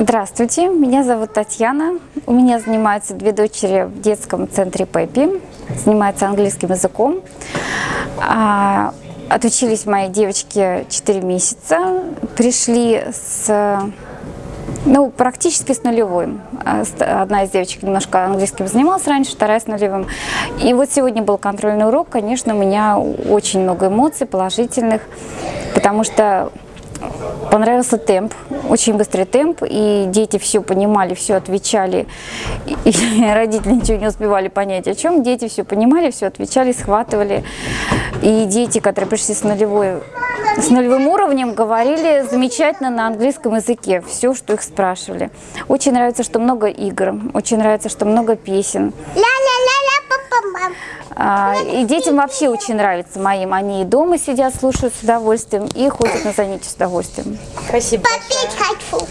Здравствуйте, меня зовут Татьяна. У меня занимаются две дочери в детском центре Пеппи, занимаются английским языком. А, отучились мои девочки 4 месяца, пришли с ну, практически с нулевым. А, одна из девочек немножко английским занималась раньше, вторая с нулевым. И вот сегодня был контрольный урок. Конечно, у меня очень много эмоций положительных, потому что Понравился темп, очень быстрый темп, и дети все понимали, все отвечали, и родители ничего не успевали понять, о чем. Дети все понимали, все отвечали, схватывали. И дети, которые пришли с, нулевой, с нулевым уровнем, говорили замечательно на английском языке, все, что их спрашивали. Очень нравится, что много игр, очень нравится, что много песен. А, и детям вообще очень нравится моим. Они и дома сидят, слушают с удовольствием, и ходят на занятия с удовольствием. Спасибо большое.